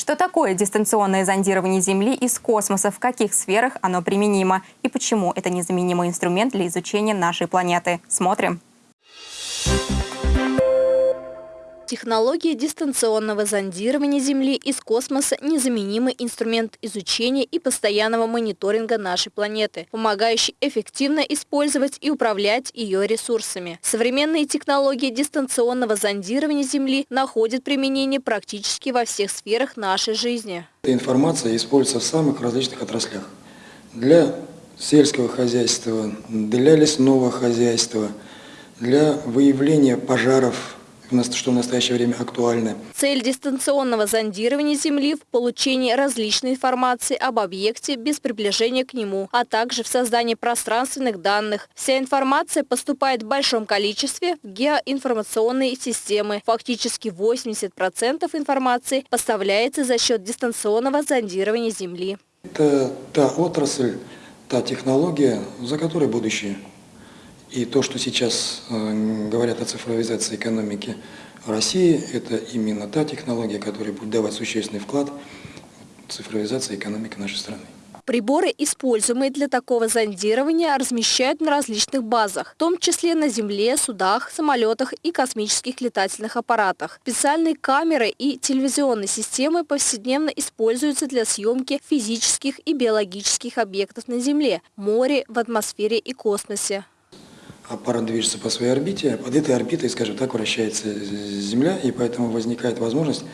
Что такое дистанционное зондирование Земли из космоса, в каких сферах оно применимо и почему это незаменимый инструмент для изучения нашей планеты? Смотрим. Технология дистанционного зондирования Земли из космоса – незаменимый инструмент изучения и постоянного мониторинга нашей планеты, помогающий эффективно использовать и управлять ее ресурсами. Современные технологии дистанционного зондирования Земли находят применение практически во всех сферах нашей жизни. Эта информация используется в самых различных отраслях. Для сельского хозяйства, для лесного хозяйства, для выявления пожаров что в настоящее время актуальны. Цель дистанционного зондирования Земли в получении различной информации об объекте без приближения к нему, а также в создании пространственных данных. Вся информация поступает в большом количестве в геоинформационные системы. Фактически 80% информации поставляется за счет дистанционного зондирования Земли. Это та отрасль, та технология, за которой будущее. И то, что сейчас э, говорят о цифровизации экономики России, это именно та технология, которая будет давать существенный вклад в цифровизацию экономики нашей страны. Приборы, используемые для такого зондирования, размещают на различных базах, в том числе на Земле, судах, самолетах и космических летательных аппаратах. Специальные камеры и телевизионные системы повседневно используются для съемки физических и биологических объектов на Земле, море, в атмосфере и космосе аппарат движется по своей орбите, под этой орбитой, скажем так, вращается Земля, и поэтому возникает возможность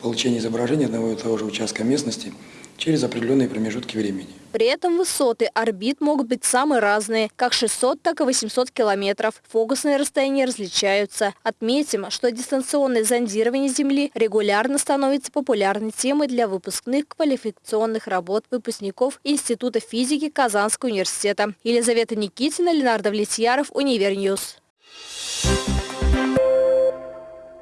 получения изображения одного и того же участка местности через определенные промежутки времени. При этом высоты орбит могут быть самые разные, как 600, так и 800 километров. Фокусные расстояния различаются. Отметим, что дистанционное зондирование Земли регулярно становится популярной темой для выпускных квалификационных работ выпускников Института физики Казанского университета. Елизавета Никитина, Ленар Давлетьяров, Univer News. Thank you.